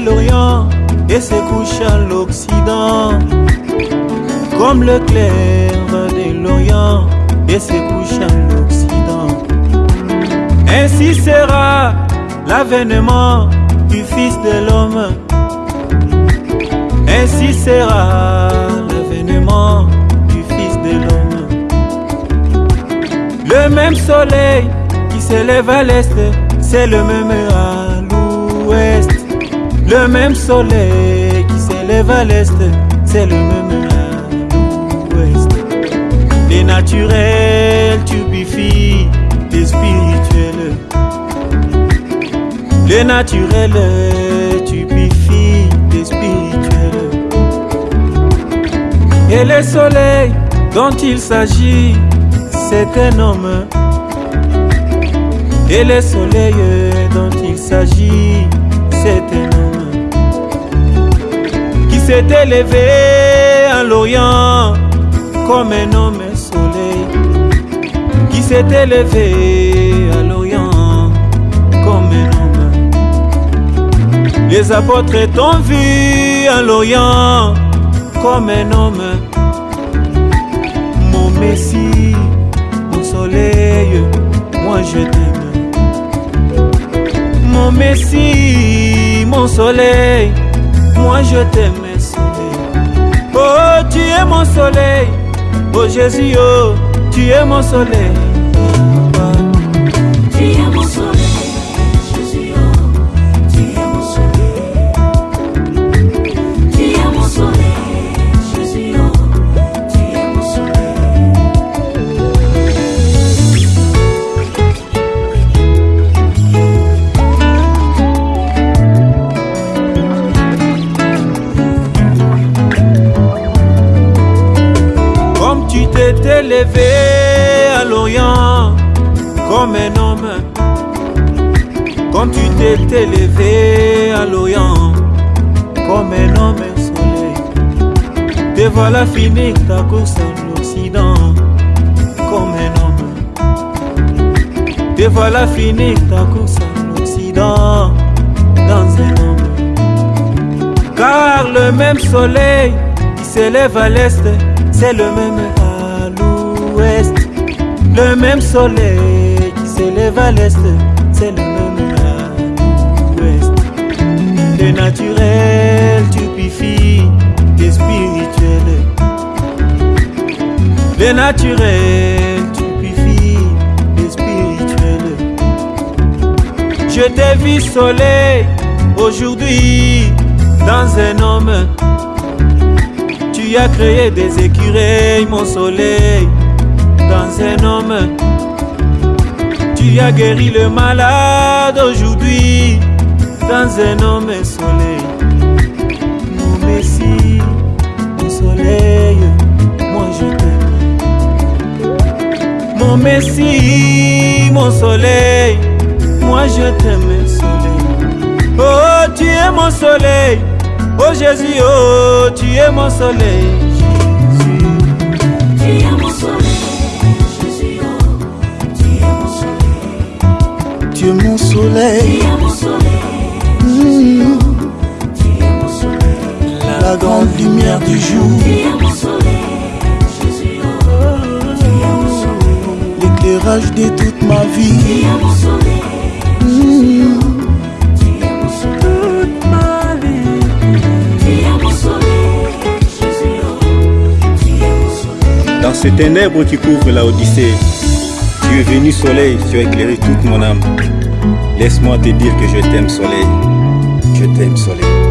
l'Orient et se couche à l'Occident. Comme le clair de l'Orient et se couche à l'Occident. Ainsi sera l'avènement du Fils de l'homme. Ainsi sera l'avènement du Fils de l'homme. Le même soleil qui s'élève à l'est, c'est le même l'ouest. Le même soleil qui s'élève à l'est, c'est le même à l'ouest. Les naturels tubifient les spirituels. Les naturels tubifient les spirituels. Et le soleil dont il s'agit, c'est un homme. Et le soleil dont il s'agit, s'est élevé à l'Orient comme un homme soleil, qui s'est élevé à l'Orient comme un homme. Les apôtres t'ont vu à l'Orient comme un homme, mon Messie, mon soleil, moi je t'aime. Mon Messie, mon soleil, moi je t'aime. Oh, tu es mon soleil, oh Jésus, oh, tu es mon soleil. Élevé à l'Orient comme un homme, comme tu t'es élevé à l'Orient comme un homme soleil, te voilà finir ta course à l'Occident comme un homme. Te voilà finir ta course à l'Occident dans un homme. Car le même soleil qui s'élève à l'est, c'est le même. Le même soleil qui s'élève à l'est, c'est le même à l'ouest. Le naturel tupifie des spirituels. Le naturel tupifie des spirituels. Je t'ai vu soleil aujourd'hui dans un homme. Tu as créé des écureuils, mon soleil, dans un homme. Tu as guéri le malade aujourd'hui dans un homme soleil. Mon Messie, mon soleil, moi je t'aime. Mon Messie, mon soleil, moi je t'aime, soleil. Oh, tu es mon soleil. Oh Jésus, oh, tu es mon soleil. Es mon soleil. la grande lumière du jour, l'éclairage de toute ma vie. Dans ces ténèbres qui couvrent la Odyssée, tu es venu soleil, tu as éclairé toute mon âme. Laisse-moi te dire que je t'aime soleil. Je t'aime soleil.